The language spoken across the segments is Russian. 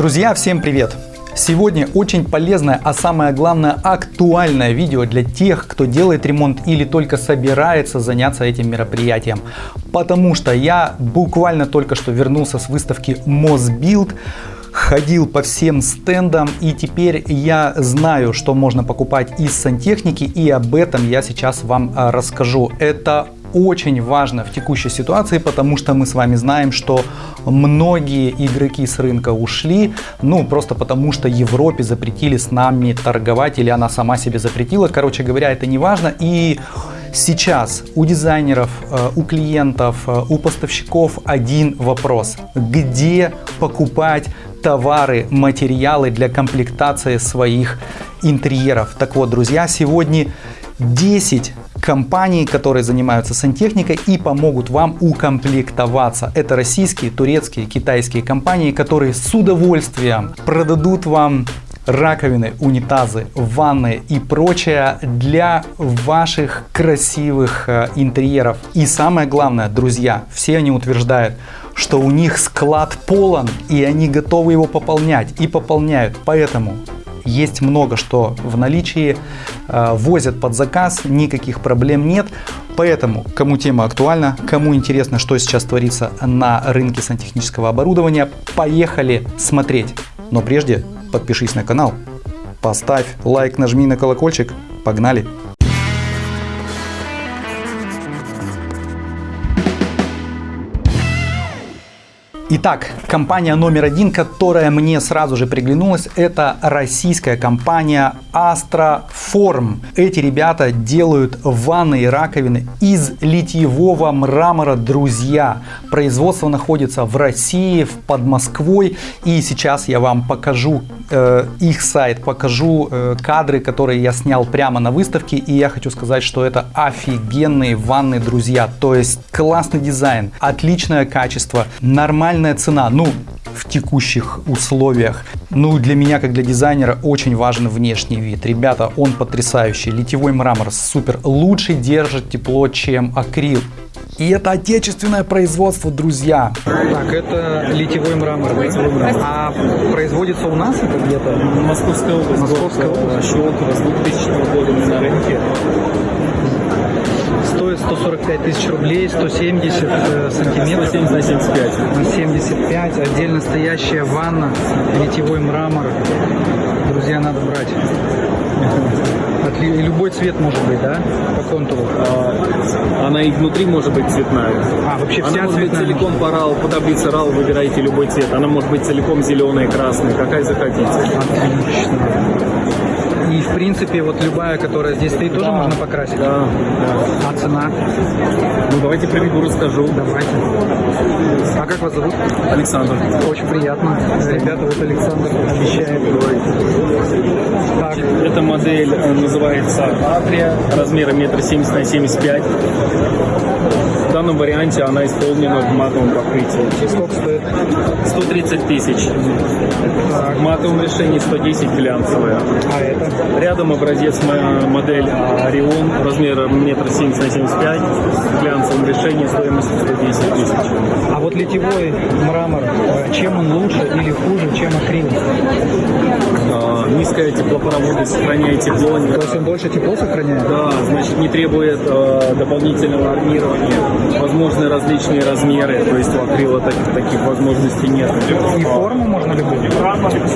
Друзья, всем привет! Сегодня очень полезное, а самое главное актуальное видео для тех, кто делает ремонт или только собирается заняться этим мероприятием. Потому что я буквально только что вернулся с выставки Mosbuild, ходил по всем стендам и теперь я знаю, что можно покупать из сантехники и об этом я сейчас вам а, расскажу. Это очень важно в текущей ситуации, потому что мы с вами знаем, что многие игроки с рынка ушли, ну просто потому что Европе запретили с нами торговать или она сама себе запретила. Короче говоря, это не важно. И Сейчас у дизайнеров, э, у клиентов, э, у поставщиков один вопрос. Где покупать товары, материалы для комплектации своих интерьеров? Так вот, друзья, сегодня 10 компаний, которые занимаются сантехникой и помогут вам укомплектоваться. Это российские, турецкие, китайские компании, которые с удовольствием продадут вам раковины, унитазы, ванны и прочее для ваших красивых э, интерьеров. И самое главное, друзья, все они утверждают, что у них склад полон и они готовы его пополнять и пополняют. Поэтому есть много что в наличии, э, возят под заказ, никаких проблем нет. Поэтому, кому тема актуальна, кому интересно, что сейчас творится на рынке сантехнического оборудования, поехали смотреть. Но прежде подпишись на канал, поставь лайк, нажми на колокольчик, погнали! Итак, компания номер один, которая мне сразу же приглянулась, это российская компания Astroform. Эти ребята делают ванны и раковины из литьевого мрамора, друзья. Производство находится в России, под Москвой. И сейчас я вам покажу э, их сайт, покажу э, кадры, которые я снял прямо на выставке. И я хочу сказать, что это офигенные ванны, друзья. То есть классный дизайн, отличное качество, нормальный нормальная цена, ну, в текущих условиях. Ну, для меня, как для дизайнера, очень важен внешний вид. Ребята, он потрясающий. Литьевой мрамор супер. Лучше держит тепло, чем акрил. И это отечественное производство, друзья. Так, это литьевой мрамор. Литьевой мрамор. А производится у нас это где-то? Московская область. Московская область. Щелково с 2000 года на рынке 145 тысяч рублей, 170 э, сантиметров. 170 на 75. На 75. Отдельно стоящая ванна, литьевой мрамор. Друзья, надо брать. И любой цвет может быть, да, по контуру? А, она и внутри может быть цветная. А, вообще вся она может цветная? быть целиком по RAL, по таблице RAL выбираете любой цвет. Она может быть целиком зеленая, красная, какая захотите. Отлично. И, в принципе, вот любая, которая здесь стоит, тоже да. можно покрасить? Да, да. А цена? Ну, давайте приведу, расскажу. Давайте. А как вас зовут? Александр. Очень приятно. Ребята, вот Александр обещает. Так. Эта модель э, называется Атрия, размера метр семьдесят на семьдесят пять. В данном варианте она исполнена в матовом покрытии. И сколько стоит? 130 тысяч. В матовом решении 110 глянцевая. А это? Рядом образец модель Орион размером метр семьдесят на семьдесят пять. В глянцевом решении стоимостью 110 тысяч. А вот литьевой мрамор, э, чем он лучше или хуже, чем акрил? А, низкая теплопроводность, сохраняет тепло. То есть он больше тепло сохраняет? Да, значит не требует э, дополнительного армирования возможны различные размеры, то есть у акрила таких, таких возможностей нет. И форму можно любую?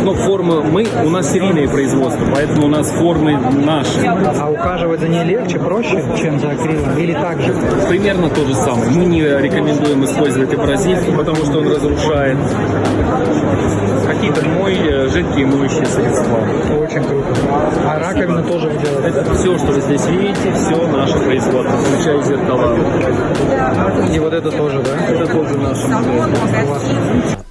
Ну, формы, мы, у нас серийные производства, поэтому у нас формы наши. А ухаживать за ней легче, проще, чем за акрилом? Или так же? Примерно то же самое. Мы не рекомендуем использовать абразив, потому что он разрушает какие-то жидкие моющие средства. Очень круто. А раковина тоже вы делаете? Это все, что вы здесь видите, все наше производство, включая зеркала. И вот это тоже, да? Это тоже наше.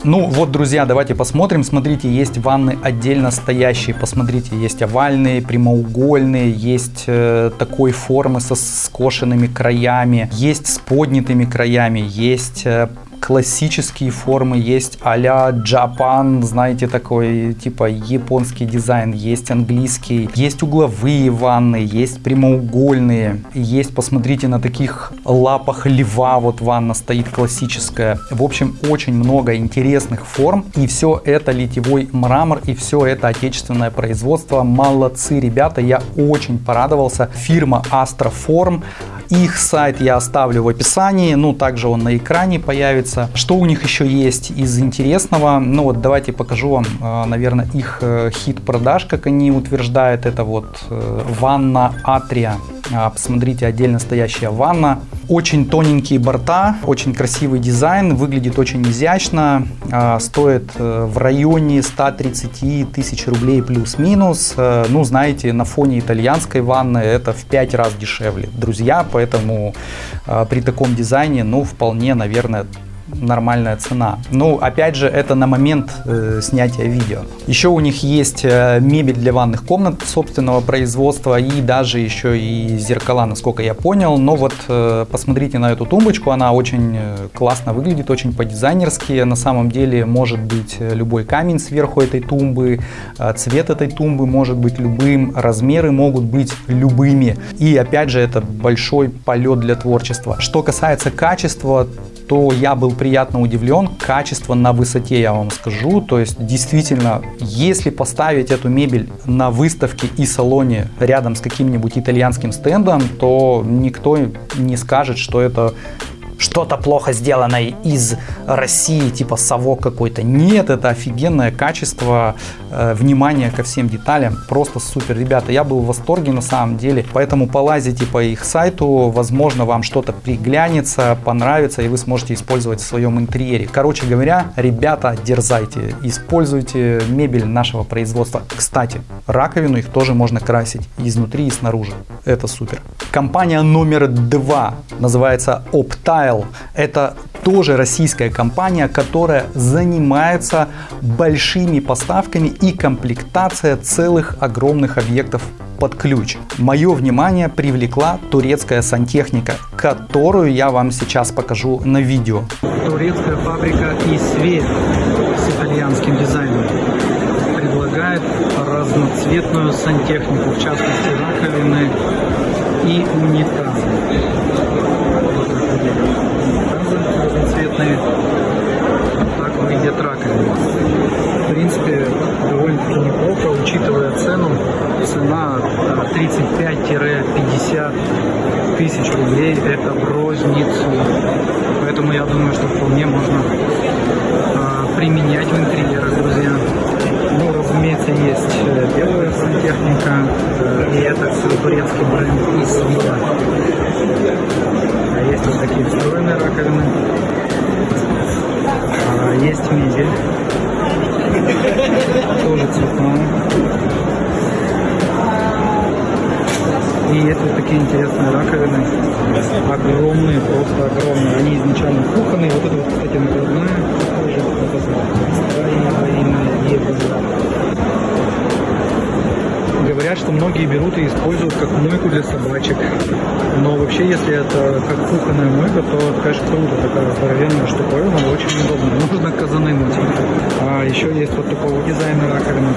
Ну вот, друзья, давайте посмотрим. Смотрите, есть ванны отдельно стоящие. Посмотрите, есть овальные, прямоугольные, есть э, такой формы со скошенными краями, есть с поднятыми краями, есть э, классические формы, есть а-ля Japan, знаете, такой типа японский дизайн, есть английский, есть угловые ванны, есть прямоугольные, есть, посмотрите, на таких лапах льва вот ванна стоит классическая. В общем, очень много интересных форм, и все это литьевой мрамор, и все это отечественное производство. Молодцы, ребята, я очень порадовался. Фирма Astroform, их сайт я оставлю в описании, ну также он на экране появится. Что у них еще есть из интересного? Ну вот давайте покажу вам, э, наверное, их э, хит продаж, как они утверждают. Это вот э, ванна Атрия. А, посмотрите, отдельно стоящая ванна. Очень тоненькие борта, очень красивый дизайн, выглядит очень изящно. А, стоит в районе 130 тысяч рублей плюс-минус. Ну, знаете, на фоне итальянской ванны это в 5 раз дешевле. Друзья, поэтому при таком дизайне, ну, вполне, наверное, нормальная цена. Ну, опять же, это на момент э, снятия видео. Еще у них есть э, мебель для ванных комнат собственного производства и даже еще и зеркала, насколько я понял. Но вот э, посмотрите на эту тумбочку, она очень э, классно выглядит, очень по-дизайнерски. На самом деле может быть э, любой камень сверху этой тумбы, э, цвет этой тумбы может быть любым, размеры могут быть любыми. И опять же, это большой полет для творчества. Что касается качества, то я был приятно удивлен. Качество на высоте, я вам скажу. То есть, действительно, если поставить эту мебель на выставке и салоне рядом с каким-нибудь итальянским стендом, то никто не скажет, что это что-то плохо сделанное из России, типа совок какой-то. Нет, это офигенное качество, э, внимание ко всем деталям. Просто супер. Ребята, я был в восторге на самом деле. Поэтому полазите по их сайту, возможно вам что-то приглянется, понравится и вы сможете использовать в своем интерьере. Короче говоря, ребята, дерзайте, используйте мебель нашего производства. Кстати, раковину их тоже можно красить изнутри и снаружи. Это супер. Компания номер два называется Optile Это тоже российская компания, которая занимается большими поставками и комплектация целых огромных объектов под ключ. Мое внимание привлекла турецкая сантехника, которую я вам сейчас покажу на видео. Турецкая фабрика Исве с итальянским дизайном предлагает разноцветную сантехнику, в частности раковины и унитазы разноцветные. Так выглядят раковины. В принципе, довольно-таки неплохо, учитывая цену. Цена 35-50 тысяч рублей это в розницу. Поэтому я думаю, что вполне можно а, применять в интерьерах, друзья. Ну, разумеется, есть э, белая сантехника, э, и это все турецкий бренд из Вилла. Есть вот такие встроенные раковины. А, есть мебель. Тоже цветная. И это вот такие интересные раковины. Огромные, просто огромные. Они изначально кухонные. Вот это вот, кстати, накладная. Тоже Говорят, что многие берут и используют как мойку для собачек. Но вообще, если это как кухонная мойка, то это, конечно, круто. Такая здоровенная штуковина, очень удобно. Можно казаны мыть. А еще есть вот такого дизайна раковины.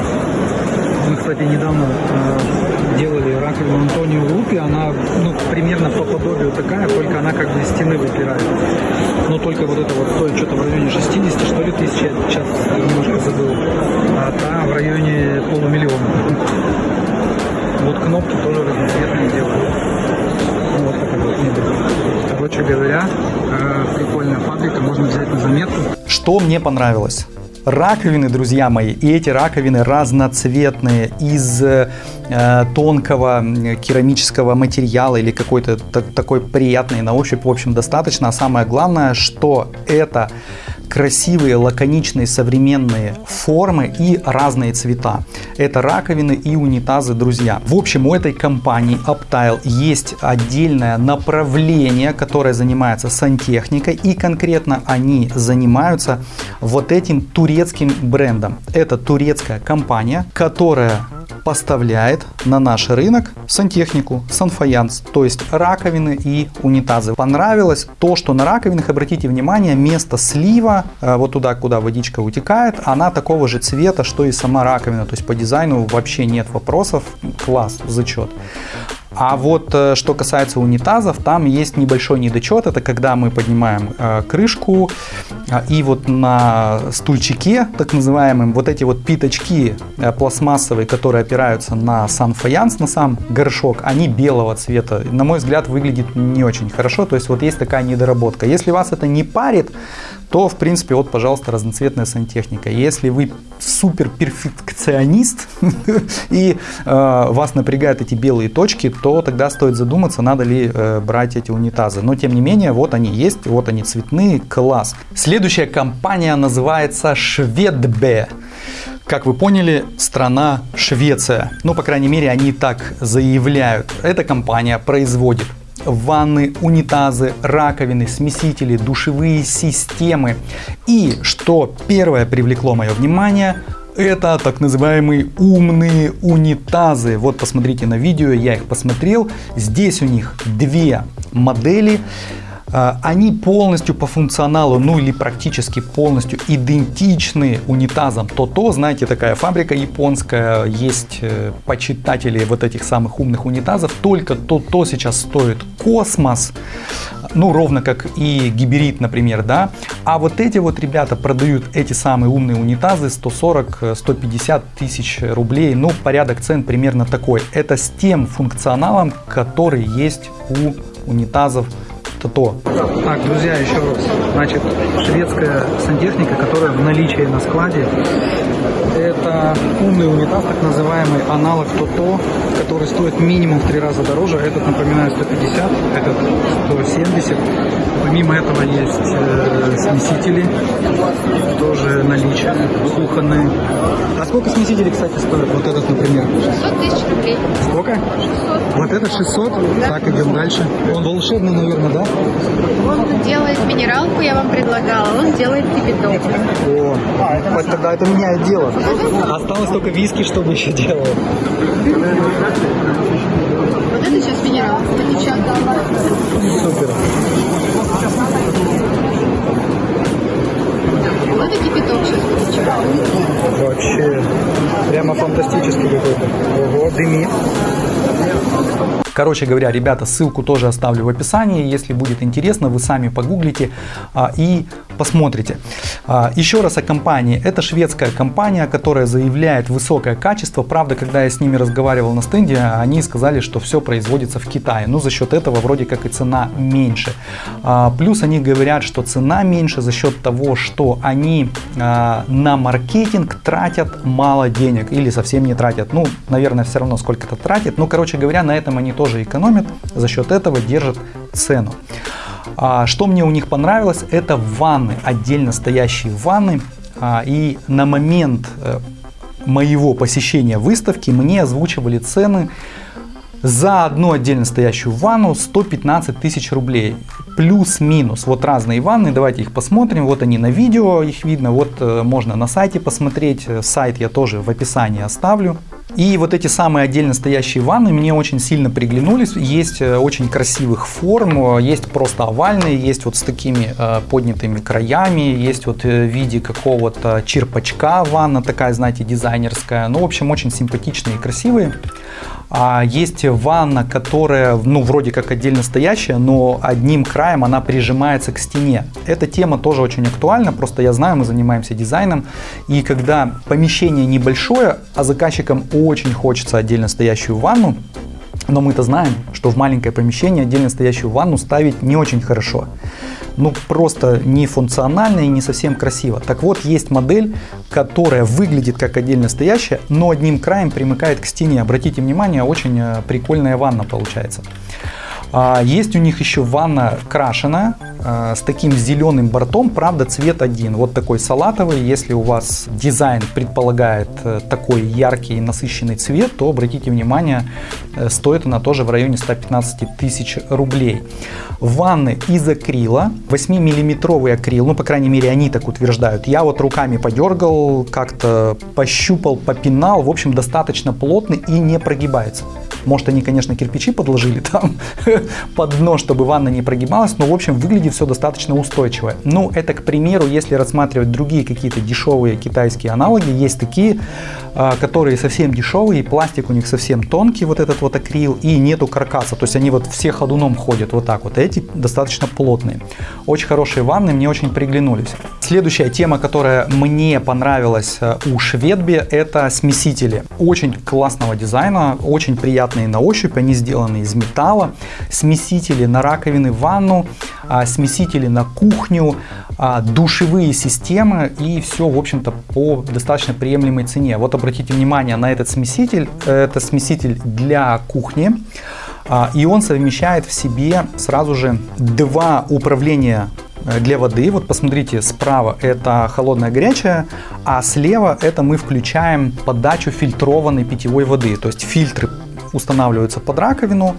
Мы, кстати, недавно э, делали раковину Антонио Лупи. Она ну, примерно по подобию такая, только она как бы из стены выпирает. Но только вот это вот стоит что-то в районе 60, что ли, тысяч. Я сейчас немножко забыл. А та в районе полумиллиона. Вот кнопки тоже разноцветные делают. Ну, вот такая вот мебель. Короче говоря, э, прикольная фабрика, можно взять на заметку. Что мне понравилось? раковины, друзья мои, и эти раковины разноцветные из э, тонкого керамического материала или какой-то такой приятный на ощупь, в общем, достаточно. А самое главное, что это красивые, лаконичные, современные формы и разные цвета. Это раковины и унитазы, друзья. В общем, у этой компании Uptile есть отдельное направление, которое занимается сантехникой и конкретно они занимаются вот этим турецким брендом. Это турецкая компания, которая поставляет на наш рынок сантехнику, санфаянс, то есть раковины и унитазы. Понравилось то, что на раковинах, обратите внимание, место слива, э, вот туда, куда водичка утекает, она такого же цвета, что и сама раковина, то есть по дизайну вообще нет вопросов, класс, зачет. А вот э, что касается унитазов, там есть небольшой недочет. Это когда мы поднимаем э, крышку э, и вот на стульчике, так называемым, вот эти вот питочки э, пластмассовые, которые опираются на сам фаянс, на сам горшок, они белого цвета. На мой взгляд, выглядит не очень хорошо. То есть вот есть такая недоработка. Если вас это не парит, то, в принципе, вот, пожалуйста, разноцветная сантехника. Если вы супер перфекционист и э, вас напрягают эти белые точки, то тогда стоит задуматься, надо ли э, брать эти унитазы. Но, тем не менее, вот они есть, вот они цветные, класс. Следующая компания называется Шведбе. Как вы поняли, страна Швеция. Ну, по крайней мере, они так заявляют. Эта компания производит ванны, унитазы, раковины, смесители, душевые системы. И что первое привлекло мое внимание, это так называемые умные унитазы. Вот посмотрите на видео, я их посмотрел. Здесь у них две модели. А, они полностью по функционалу, ну или практически полностью идентичны унитазам. То-то, знаете, такая фабрика японская, есть э, почитатели вот этих самых умных унитазов. Только то-то сейчас стоит космос, ну ровно как и гиберит, например, да. А вот эти вот ребята продают эти самые умные унитазы 140-150 тысяч рублей. Ну, порядок цен примерно такой. Это с тем функционалом, который есть у унитазов это то. Так, друзья, еще раз. Значит, шведская сантехника, которая в наличии на складе, это умный унитаз, так называемый аналог ТОТО, который стоит минимум в три раза дороже. Этот, напоминаю, 150, этот 170. Помимо этого есть э, смесители, тоже наличие, кухонные. А сколько смесителей, кстати, стоит? Вот этот, например. 600 тысяч рублей. Сколько? 600. Вот этот 600? Да. Так, идем дальше. Он волшебный, наверное, да? Он делает минералку, я вам предлагала, он делает кипяток. О, а, тогда это меняет дело. Осталось только виски, чтобы еще делать. Вот это сейчас потечет. Супер. Вот и кипяток сейчас потечет. Вообще, прямо фантастический какой-то. Ого, дымит. Короче говоря, ребята, ссылку тоже оставлю в описании. Если будет интересно, вы сами погуглите а, и посмотрите. А, еще раз о компании. Это шведская компания, которая заявляет высокое качество. Правда, когда я с ними разговаривал на стенде, они сказали, что все производится в Китае. Ну, за счет этого вроде как и цена меньше. А, плюс они говорят, что цена меньше за счет того, что они а, на маркетинг тратят мало денег или совсем не тратят. Ну, наверное, все равно сколько-то тратят. Но, короче говоря, на этом они тоже экономят. За счет этого держат цену. А, что мне у них понравилось, это ванны, отдельно стоящие ванны. А, и на момент э, моего посещения выставки мне озвучивали цены за одну отдельно стоящую ванну 115 тысяч рублей. Плюс-минус. Вот разные ванны, давайте их посмотрим. Вот они на видео, их видно. Вот э, можно на сайте посмотреть. Сайт я тоже в описании оставлю. И вот эти самые отдельно стоящие ванны мне очень сильно приглянулись. Есть э, очень красивых форм, есть просто овальные, есть вот с такими э, поднятыми краями, есть вот э, в виде какого-то черпачка ванна такая, знаете, дизайнерская. Ну, в общем, очень симпатичные и красивые. А есть ванна, которая, ну, вроде как отдельно стоящая, но одним краем она прижимается к стене. Эта тема тоже очень актуальна, просто я знаю, мы занимаемся дизайном, и когда помещение небольшое, а заказчикам очень хочется отдельно стоящую ванну, но мы-то знаем, что в маленькое помещение отдельно стоящую ванну ставить не очень хорошо. Ну, просто не функционально и не совсем красиво. Так вот, есть модель, которая выглядит как отдельно стоящая, но одним краем примыкает к стене. Обратите внимание, очень э, прикольная ванна получается. А, есть у них еще ванна крашеная, э, с таким зеленым бортом, правда цвет один, вот такой салатовый. Если у вас дизайн предполагает э, такой яркий и насыщенный цвет, то обратите внимание, э, стоит она тоже в районе 115 тысяч рублей. Ванны из акрила, 8-миллиметровый акрил, ну по крайней мере они так утверждают. Я вот руками подергал, как-то пощупал, попинал, в общем достаточно плотный и не прогибается. Может, они, конечно, кирпичи подложили там под дно, чтобы ванна не прогибалась, но, в общем, выглядит все достаточно устойчиво. Ну, это, к примеру, если рассматривать другие какие-то дешевые китайские аналоги, есть такие, а, которые совсем дешевые, пластик у них совсем тонкий, вот этот вот акрил, и нету каркаса, то есть они вот все ходуном ходят вот так вот. Эти достаточно плотные. Очень хорошие ванны, мне очень приглянулись. Следующая тема, которая мне понравилась э, у Шведби, это смесители. Очень классного дизайна, очень приятные на ощупь, они сделаны из металла. Смесители на раковины в ванну, а, смесители на кухню, а, душевые системы и все, в общем-то, по достаточно приемлемой цене. Вот обратите внимание на этот смеситель. Это смеситель для кухни. А, и он совмещает в себе сразу же два управления э, для воды. Вот посмотрите, справа это холодная горячая, а слева это мы включаем подачу фильтрованной питьевой воды. То есть фильтры устанавливаются под раковину,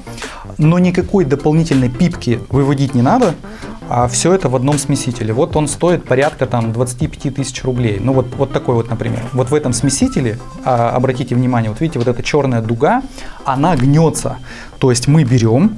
но никакой дополнительной пипки выводить не надо а все это в одном смесителе. Вот он стоит порядка там 25 тысяч рублей. Ну вот, вот такой вот, например. Вот в этом смесителе, а, обратите внимание, вот видите, вот эта черная дуга, она гнется. То есть мы берем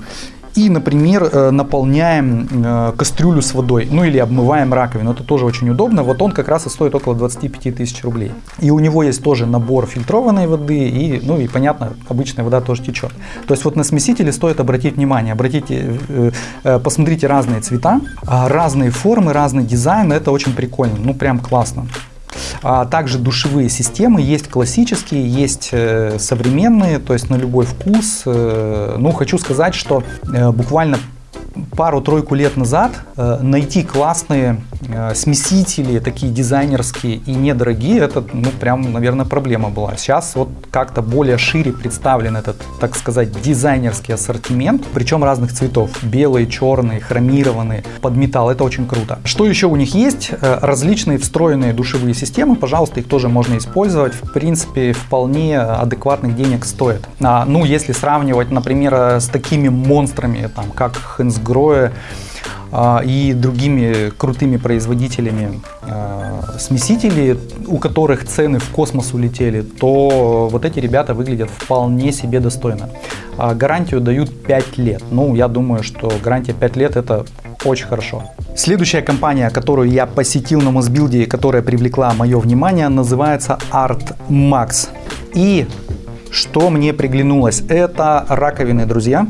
и, например, э, наполняем э, кастрюлю с водой, ну или обмываем раковину. Это тоже очень удобно. Вот он как раз и стоит около 25 тысяч рублей. И у него есть тоже набор фильтрованной воды и, ну и понятно, обычная вода тоже течет. То есть вот на смесителе стоит обратить внимание, обратите, э, посмотрите разные цвета, а разные формы, разный дизайн, это очень прикольно, ну прям классно. А также душевые системы есть классические, есть э, современные, то есть на любой вкус. Э, ну, хочу сказать, что э, буквально пару-тройку лет назад найти классные смесители, такие дизайнерские и недорогие, это, ну, прям, наверное, проблема была. Сейчас вот как-то более шире представлен этот, так сказать, дизайнерский ассортимент, причем разных цветов. Белые, черные, хромированные, под металл. Это очень круто. Что еще у них есть? Э, различные встроенные душевые системы. Пожалуйста, их тоже можно использовать. В принципе, вполне адекватных денег стоит. А, ну, если сравнивать, например, с такими монстрами, там, как Хэнс Гроя а, и другими крутыми производителями а, смесителей, у которых цены в космос улетели, то вот эти ребята выглядят вполне себе достойно. А, гарантию дают 5 лет. Ну, я думаю, что гарантия 5 лет это очень хорошо. Следующая компания, которую я посетил на Мосбилде, которая привлекла мое внимание, называется Art Max. И что мне приглянулось, это раковины, друзья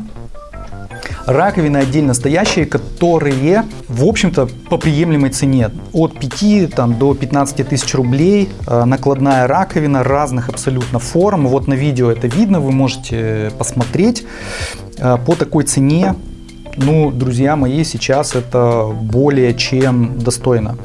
раковины отдельно стоящие, которые, в общем-то, по приемлемой цене. От 5 там, до 15 тысяч рублей э, накладная раковина разных абсолютно форм. Вот на видео это видно, вы можете посмотреть. Э, по такой цене ну, друзья мои, сейчас это более чем достойно.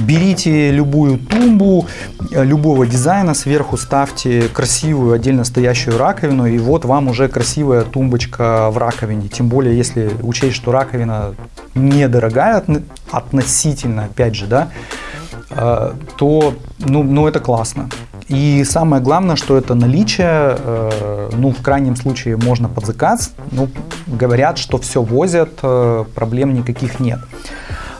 Берите любую тумбу, э, любого дизайна, сверху ставьте красивую отдельно стоящую раковину, и вот вам уже красивая тумбочка в раковине. Тем более, если учесть, что раковина недорогая относительно, опять же, да, э, то ну, ну это классно. И самое главное, что это наличие, э, ну, в крайнем случае можно под заказ. Ну, говорят, что все возят, проблем никаких нет.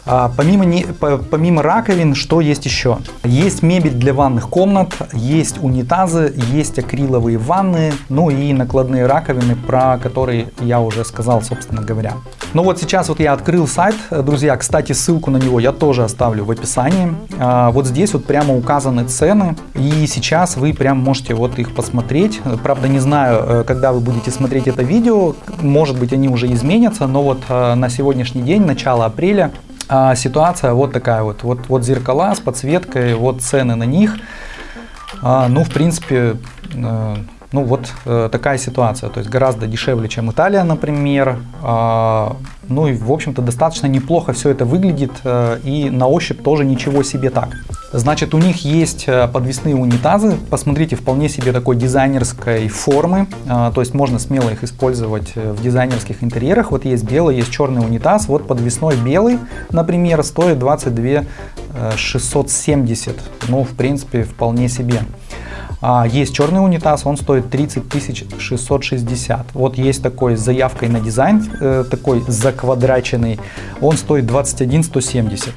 А, помимо, не, помимо раковин, что есть еще? Есть мебель для ванных комнат, есть унитазы, есть акриловые ванны, ну и накладные раковины, про которые я уже сказал, собственно говоря. Ну вот сейчас вот я открыл сайт, друзья, кстати, ссылку на него я тоже оставлю в описании. А, вот здесь вот прямо указаны цены, и сейчас вы прям можете вот их посмотреть. Правда, не знаю, э, когда вы будете смотреть это видео, может быть они уже изменятся, но вот э, на сегодняшний день, начало апреля, а ситуация вот такая вот. Вот, вот зеркала с подсветкой, вот цены на них. А, ну, в принципе, э, Ну вот э, такая ситуация, то есть гораздо дешевле, чем Италия, например. Э, ну и в общем-то достаточно неплохо все это выглядит э, и на ощупь тоже ничего себе так. Значит, у них есть э, подвесные унитазы, посмотрите, вполне себе такой дизайнерской формы, э, то есть можно смело их использовать э, в дизайнерских интерьерах. Вот есть белый, есть черный унитаз, вот подвесной белый, например, стоит 22 670, ну в принципе вполне себе. А есть черный унитаз, он стоит 30 660. Вот есть такой с заявкой на дизайн, э, такой заквадраченный, он стоит 21 170.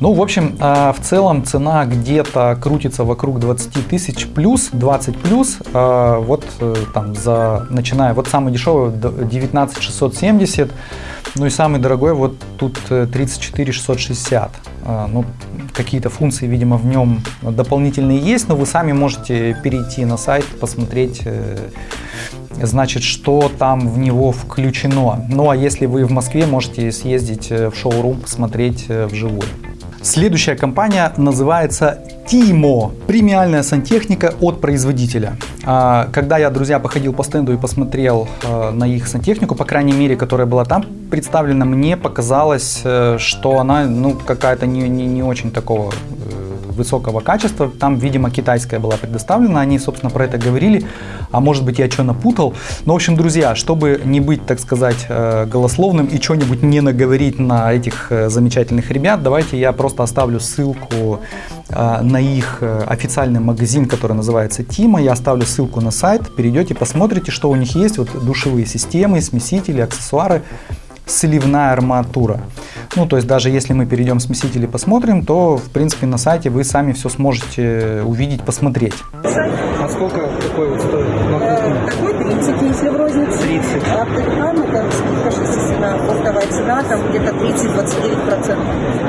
Ну, в общем, э, в целом цена где-то крутится вокруг 20 тысяч плюс, 20 плюс, э, вот э, там за, начиная, вот самый дешевый 19 670, ну и самый дорогой вот тут 34 660. Ну, какие-то функции, видимо, в нем дополнительные есть, но вы сами можете перейти на сайт, посмотреть, значит, что там в него включено. Ну, а если вы в Москве, можете съездить в шоурум, посмотреть вживую. Следующая компания называется Timo. Премиальная сантехника от производителя. А, когда я, друзья, походил по стенду и посмотрел а, на их сантехнику, по крайней мере, которая была там представлена, мне показалось, э, что она ну, какая-то не, не, не очень такого высокого качества. Там, видимо, китайская была предоставлена. Они, собственно, про это говорили. А может быть, я что напутал. Но, в общем, друзья, чтобы не быть, так сказать, э, голословным и что-нибудь не наговорить на этих замечательных ребят, давайте я просто оставлю ссылку на их официальный магазин, который называется Тима. Я оставлю ссылку на сайт. Перейдете, посмотрите, что у них есть. Вот душевые системы, смесители, аксессуары сливная арматура. Ну, то есть даже если мы перейдем смеситель и посмотрим, то, в принципе, на сайте вы сами все сможете увидеть, посмотреть. А сколько такой вот стоит? Такой 30, если в рознице. 30. А там это скидка, естественно, оптовая цена, там где-то 30-29%.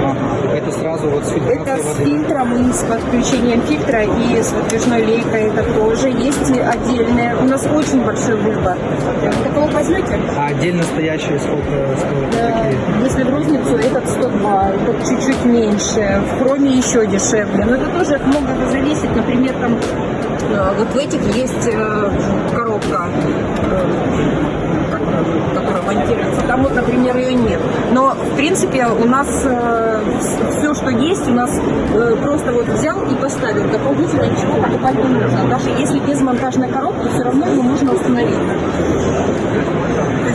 Ага. Это сразу вот с фильтрацией Это с воды? И с подключением фильтра и с выдвижной лейкой это тоже. Есть отдельная. У нас очень большой выбор. Каталог возьмете? А отдельно стоящие сколько стоят такие? Если в розницу, этот 102, этот чуть-чуть меньше, в хроме еще дешевле. Но это тоже от многого зависит. Например, там э, вот в этих есть э, коробка, э, которая монтируется. Там вот, например, ее нет. Но, в принципе, у нас все, что есть, у нас просто вот взял и поставил. Дополнительно ничего покупать не нужно. Даже если без монтажной коробки, все равно его можно установить.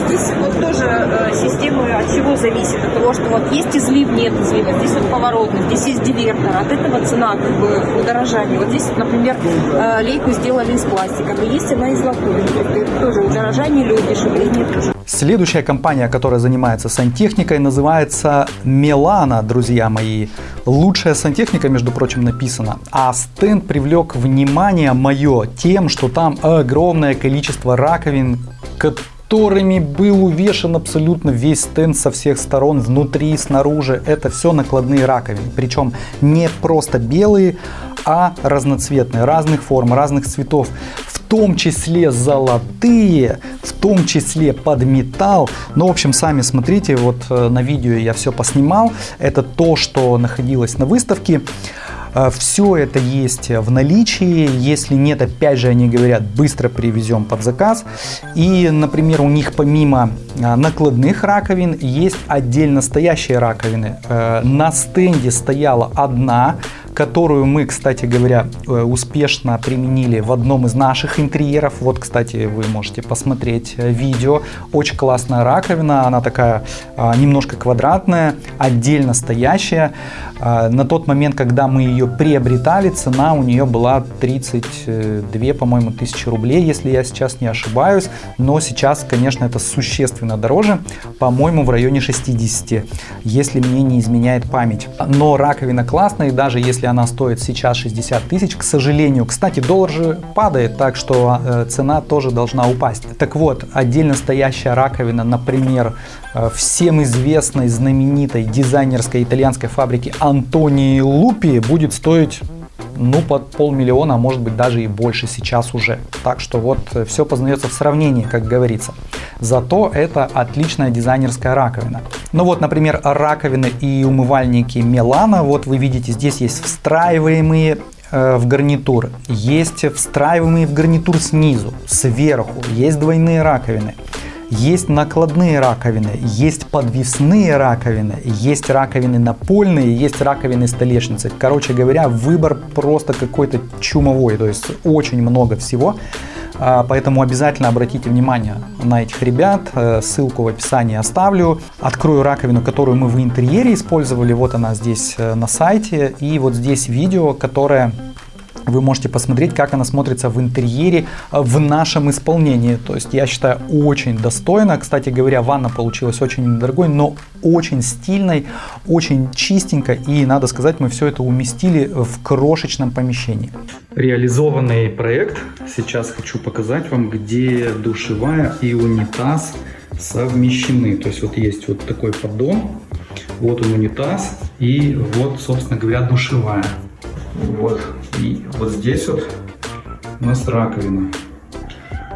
Здесь вот тоже э, система от чего зависит? От того, что вот есть излив, нет излива, здесь вот поворотный, здесь есть дивертор. От этого цена как бы удорожание. Вот здесь, например, э, лейку сделали из пластика, но есть она из латуни. Это тоже удорожание или удешевление тоже. Следующая компания, которая занимается сантехникой, называется Мелана, друзья мои. Лучшая сантехника, между прочим, написана. А стенд привлек внимание мое тем, что там огромное количество раковин, которыми был увешан абсолютно весь стенд со всех сторон, внутри и снаружи. Это все накладные раковины. Причем не просто белые, а разноцветные, разных форм, разных цветов. Том числе золотые, в том числе под металл. Ну, в общем, сами смотрите, вот э, на видео я все поснимал. Это то, что находилось на выставке. Э, Все это есть в наличии. Если нет, опять же, они говорят, быстро привезем под заказ. И, например, у них помимо э, накладных раковин есть отдельно стоящие раковины. Э, на стенде стояла одна, которую мы, кстати говоря, успешно применили в одном из наших интерьеров. Вот, кстати, вы можете посмотреть видео. Очень классная раковина, она такая немножко квадратная, отдельно стоящая. На тот момент, когда мы ее приобретали, цена у нее была 32, по-моему, тысячи рублей, если я сейчас не ошибаюсь. Но сейчас, конечно, это существенно дороже, по-моему, в районе 60, если мне не изменяет память. Но раковина классная, и даже если она стоит сейчас 60 тысяч, к сожалению, кстати, доллар же падает, так что э, цена тоже должна упасть. Так вот, отдельно стоящая раковина, например, э, всем известной, знаменитой дизайнерской итальянской фабрики Антонии Лупи будет стоить ну, под полмиллиона, а может быть даже и больше сейчас уже. Так что вот э, все познается в сравнении, как говорится. Зато это отличная дизайнерская раковина. Ну вот, например, раковины и умывальники Милана. Вот вы видите, здесь есть встраиваемые э, в гарнитур, есть встраиваемые в гарнитур снизу, сверху, есть двойные раковины. Есть накладные раковины, есть подвесные раковины, есть раковины напольные, есть раковины столешницы. Короче говоря, выбор просто какой-то чумовой, то есть очень много всего. А, поэтому обязательно обратите внимание на этих ребят. Э, ссылку в описании оставлю. Открою раковину, которую мы в интерьере использовали. Вот она здесь э, на сайте. И вот здесь видео, которое вы можете посмотреть, как она смотрится в интерьере э, в нашем исполнении. То есть я считаю очень достойно. Кстати говоря, ванна получилась очень недорогой, но очень стильной, очень чистенько. И надо сказать, мы все это уместили в крошечном помещении. Реализованный проект. Сейчас хочу показать вам, где душевая и унитаз совмещены. То есть вот есть вот такой поддон, вот он унитаз и вот, собственно говоря, душевая. Вот. И вот здесь вот у нас раковина.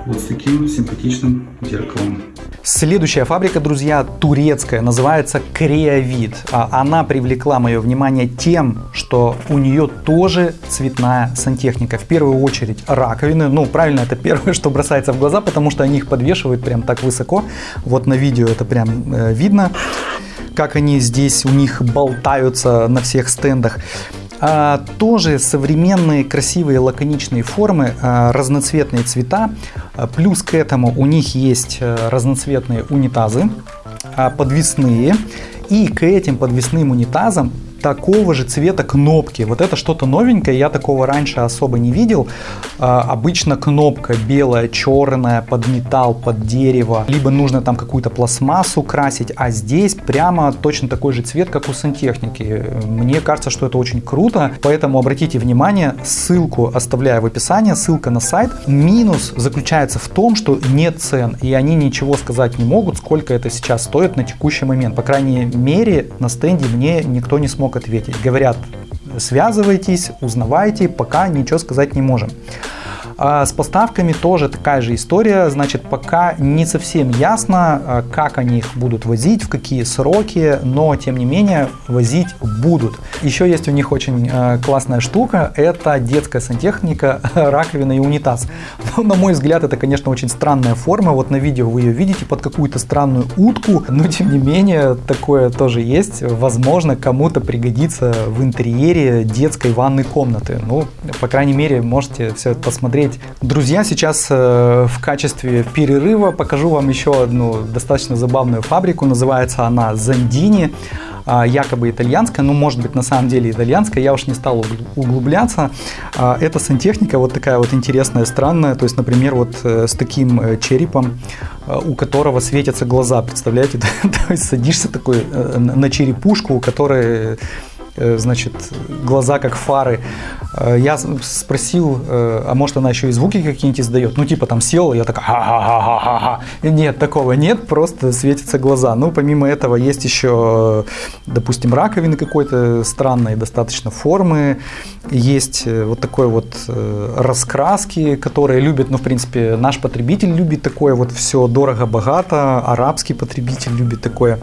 Вот с таким симпатичным зеркалом. Следующая фабрика, друзья, турецкая, называется Креовид. А она привлекла мое внимание тем, что у нее тоже цветная сантехника. В первую очередь раковины. Ну, правильно, это первое, что бросается в глаза, потому что они их подвешивают прям так высоко. Вот на видео это прям э, видно, как они здесь у них болтаются на всех стендах. А, тоже современные красивые лаконичные формы, а, разноцветные цвета. А, плюс к этому у них есть а, разноцветные унитазы, подвесные. И к этим подвесным унитазам такого же цвета кнопки. Вот это что-то новенькое, я такого раньше особо не видел. А, обычно кнопка белая, черная, под металл, под дерево, либо нужно там какую-то пластмассу красить, а здесь прямо точно такой же цвет, как у сантехники. Мне кажется, что это очень круто, поэтому обратите внимание, ссылку оставляю в описании, ссылка на сайт. Минус заключается в том, что нет цен, и они ничего сказать не могут, сколько это сейчас стоит на текущий момент. По крайней мере, на стенде мне никто не смог ответить. Говорят, связывайтесь, узнавайте, пока ничего сказать не можем. А с поставками тоже такая же история, значит, пока не совсем ясно, а, как они их будут возить, в какие сроки, но тем не менее возить будут. Еще есть у них очень а, классная штука, это детская сантехника, раковина и унитаз. Но, на мой взгляд, это, конечно, очень странная форма, вот на видео вы ее видите под какую-то странную утку, но тем не менее такое тоже есть, возможно, кому-то пригодится в интерьере детской ванной комнаты. Ну, по крайней мере, можете все это посмотреть посмотреть. Друзья, сейчас э, в качестве перерыва покажу вам еще одну достаточно забавную фабрику. Называется она Зандини а, якобы итальянская, ну, может быть, на самом деле итальянская, я уж не стал углубляться. А, это сантехника вот такая вот интересная, странная, то есть, например, вот э, с таким э, черепом, у которого светятся глаза, представляете? то есть садишься такой на черепушку, у которой значит, глаза как фары. Э, я спросил, э, а может она еще и звуки какие-нибудь издает? Ну, типа там сел, я так ха-ха-ха-ха-ха. Нет, такого нет, просто светятся глаза. Ну, помимо этого есть еще, допустим, раковины какой-то странной достаточно формы. Есть вот такой вот раскраски, которые любят, ну, в принципе, наш потребитель любит такое вот все дорого-богато, арабский потребитель любит такое.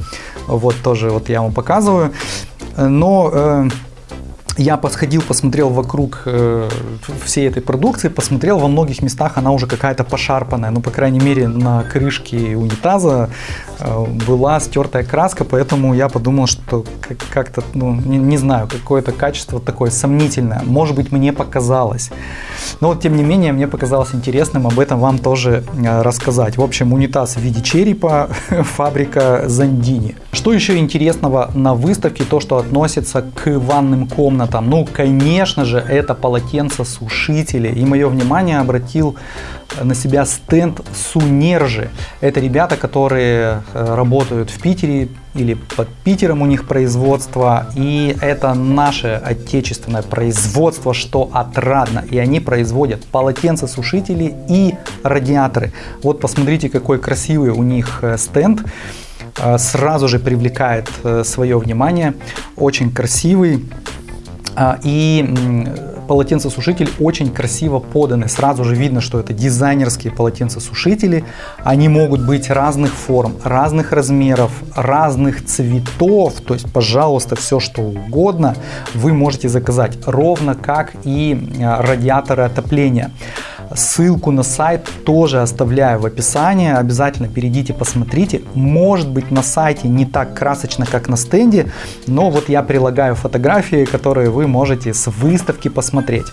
Вот тоже вот я вам показываю. Но э, я подходил, посмотрел вокруг э, всей этой продукции, посмотрел, во многих местах она уже какая-то пошарпанная, ну, по крайней мере, на крышке унитаза э, была стертая краска, поэтому я подумал, что как-то, ну, не, не знаю, какое-то качество такое сомнительное, может быть, мне показалось. Но вот, тем не менее, мне показалось интересным об этом вам тоже э, рассказать. В общем, унитаз в виде черепа, фабрика Зандини. Что еще интересного на выставке, то, что относится к ванным комнатам, там, ну, конечно же, это полотенцесушители. И мое внимание обратил на себя стенд Сунержи. Это ребята, которые э, работают в Питере или под Питером у них производство. И это наше отечественное производство, что отрадно. И они производят полотенцесушители и радиаторы. Вот посмотрите, какой красивый у них э, стенд э, сразу же привлекает свое внимание. Очень красивый. А, и полотенцесушитель очень красиво поданы. Сразу же видно, что это дизайнерские полотенцесушители. Они могут быть разных форм, разных размеров, разных цветов. То есть, пожалуйста, все что угодно вы можете заказать. Ровно как и э, радиаторы отопления. Ссылку на сайт тоже оставляю в описании. Обязательно перейдите, посмотрите. Может быть на сайте не так красочно, как на стенде, но вот я прилагаю фотографии, которые вы можете с выставки посмотреть.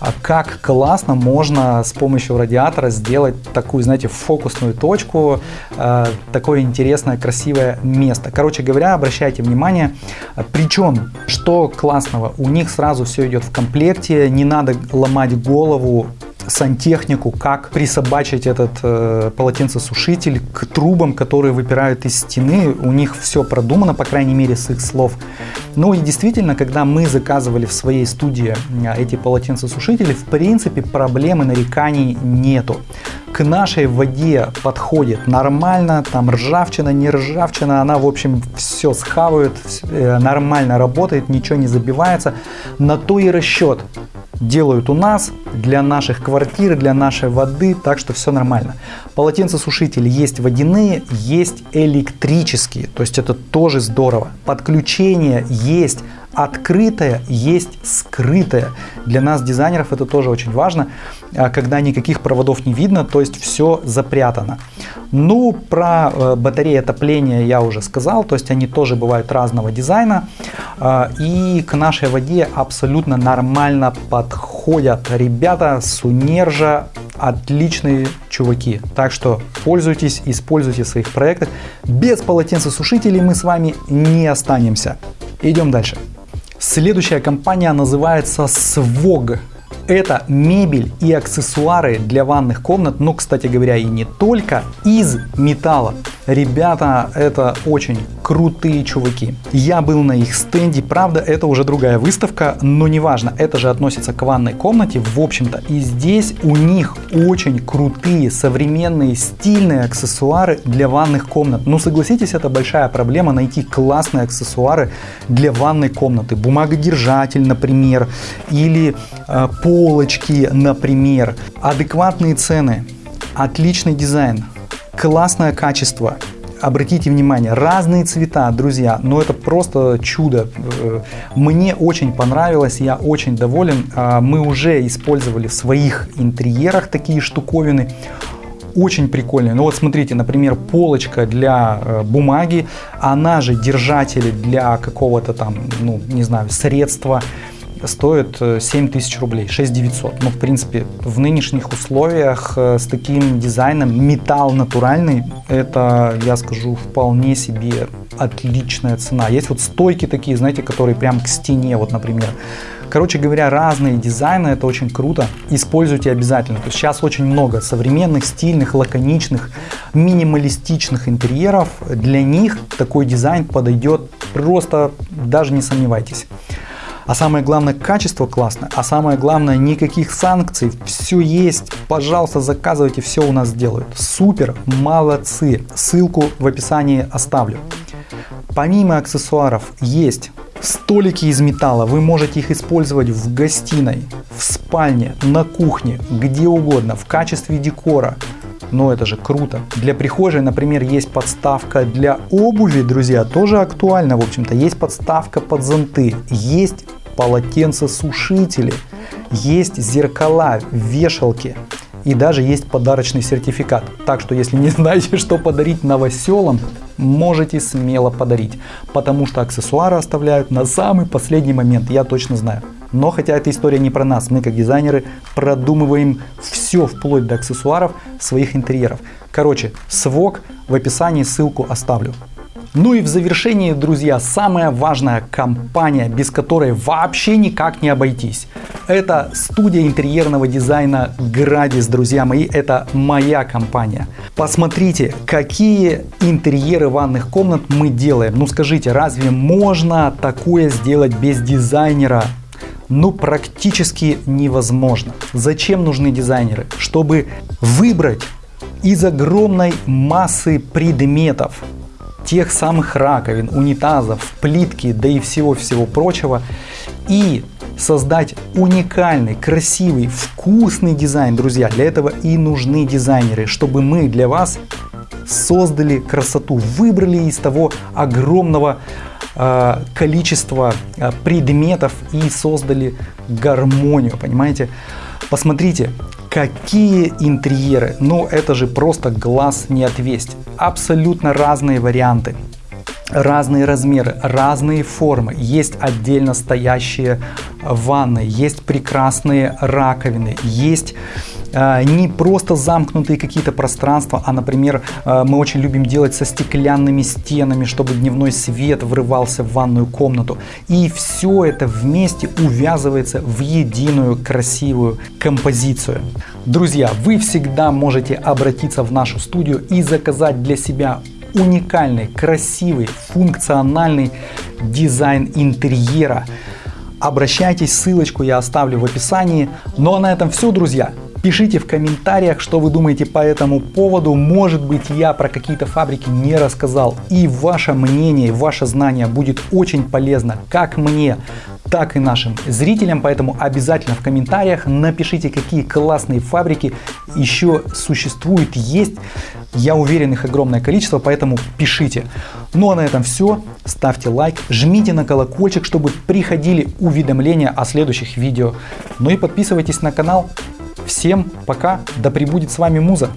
А как классно можно с помощью радиатора сделать такую, знаете, фокусную точку, э, такое интересное, красивое место. Короче говоря, обращайте внимание. Причем, что классного, у них сразу все идет в комплекте, не надо ломать голову сантехнику, как присобачить этот э, полотенцесушитель к трубам, которые выпирают из стены. У них все продумано, по крайней мере, с их слов. Ну и действительно, когда мы заказывали в своей студии эти полотенцесушители, в принципе, проблемы нареканий нету. К нашей воде подходит нормально, там ржавчина, не ржавчина, она, в общем, все схавает, э, нормально работает, ничего не забивается. На то и расчет делают у нас для наших квартир, для нашей воды, так что все нормально. Полотенцесушители есть водяные, есть электрические, то есть это тоже здорово. Подключение есть открытое, есть скрытое. Для нас, дизайнеров, это тоже очень важно, а, когда никаких проводов не видно, то есть все запрятано. Ну, про э, батареи отопления я уже сказал, то есть они тоже бывают разного дизайна. А, и к нашей воде абсолютно нормально подходят. Ребята с Унержа отличные чуваки. Так что пользуйтесь, используйте в своих проектах. Без полотенцесушителей мы с вами не останемся. Идем дальше. Следующая компания называется Swog. Это мебель и аксессуары для ванных комнат, но, кстати говоря, и не только, из металла. Ребята, это очень крутые чуваки. Я был на их стенде, правда, это уже другая выставка, но неважно, это же относится к ванной комнате, в общем-то. И здесь у них очень крутые, современные, стильные аксессуары для ванных комнат. Ну, согласитесь, это большая проблема найти классные аксессуары для ванной комнаты. Бумагодержатель, например, или э, полочки, например. Адекватные цены, отличный дизайн, классное качество. Обратите внимание, разные цвета, друзья, но это просто чудо. Э, мне очень понравилось, я очень доволен. А, мы уже использовали в своих интерьерах такие штуковины. Очень прикольные. Ну вот смотрите, например, полочка для э, бумаги, она же держатели для какого-то там, ну не знаю, средства стоит 7 э, тысяч рублей, 6 900. Ну, в принципе, в нынешних условиях э, с таким дизайном металл натуральный, это, я скажу, вполне себе отличная цена. Есть вот стойки такие, знаете, которые прям к стене, вот, например. Короче говоря, разные дизайны, это очень круто. Используйте обязательно. То есть сейчас очень много современных, стильных, лаконичных, минималистичных интерьеров. Для них такой дизайн подойдет просто, даже не сомневайтесь. А самое главное, качество классное. А самое главное, никаких санкций. Все есть. Пожалуйста, заказывайте, все у нас сделают. Супер, молодцы. Ссылку в описании оставлю. Помимо аксессуаров есть столики из металла. Вы можете их использовать в гостиной, в спальне, на кухне, где угодно, в качестве декора. Но это же круто. Для прихожей, например, есть подставка для обуви, друзья, тоже актуально, в общем-то. Есть подставка под зонты, есть полотенцесушители, есть зеркала, вешалки и даже есть подарочный сертификат. Так что если не знаете, что подарить новоселам, можете смело подарить, потому что аксессуары оставляют на самый последний момент, я точно знаю. Но хотя эта история не про нас, мы как дизайнеры продумываем все вплоть до аксессуаров своих интерьеров. Короче, свок в описании ссылку оставлю. Ну и в завершении, друзья, самая важная компания, без которой вообще никак не обойтись. Это студия интерьерного дизайна Градис, друзья мои, это моя компания. Посмотрите, какие интерьеры ванных комнат мы делаем. Ну скажите, разве можно такое сделать без дизайнера? ну практически невозможно. Зачем нужны дизайнеры? Чтобы выбрать из огромной массы предметов тех самых раковин, унитазов, плитки, да и всего-всего прочего. И создать уникальный, красивый, вкусный дизайн, друзья, для этого и нужны дизайнеры, чтобы мы для вас создали красоту, выбрали из того огромного э, количества э, предметов и создали гармонию, понимаете? Посмотрите, какие интерьеры, ну это же просто глаз не отвесть, абсолютно разные варианты разные размеры, разные формы. Есть отдельно стоящие ванны, есть прекрасные раковины, есть не просто замкнутые какие-то пространства, а, например, э, мы очень любим делать со стеклянными стенами, чтобы дневной свет врывался в ванную комнату. И все это вместе увязывается в единую красивую композицию. Друзья, вы всегда можете обратиться в нашу студию и заказать для себя уникальный, красивый, функциональный дизайн интерьера. Обращайтесь, ссылочку я оставлю в описании. Ну а на этом все, друзья. Пишите в комментариях, что вы думаете по этому поводу. Может быть, я про какие-то фабрики не рассказал. И ваше мнение, ваше знание будет очень полезно как мне, так и нашим зрителям. Поэтому обязательно в комментариях напишите, какие классные фабрики еще существуют, есть. Я уверен, их огромное количество, поэтому пишите. Ну а на этом все. Ставьте лайк, жмите на колокольчик, чтобы приходили уведомления о следующих видео. Ну и подписывайтесь на канал. Всем пока, да пребудет с вами Муза!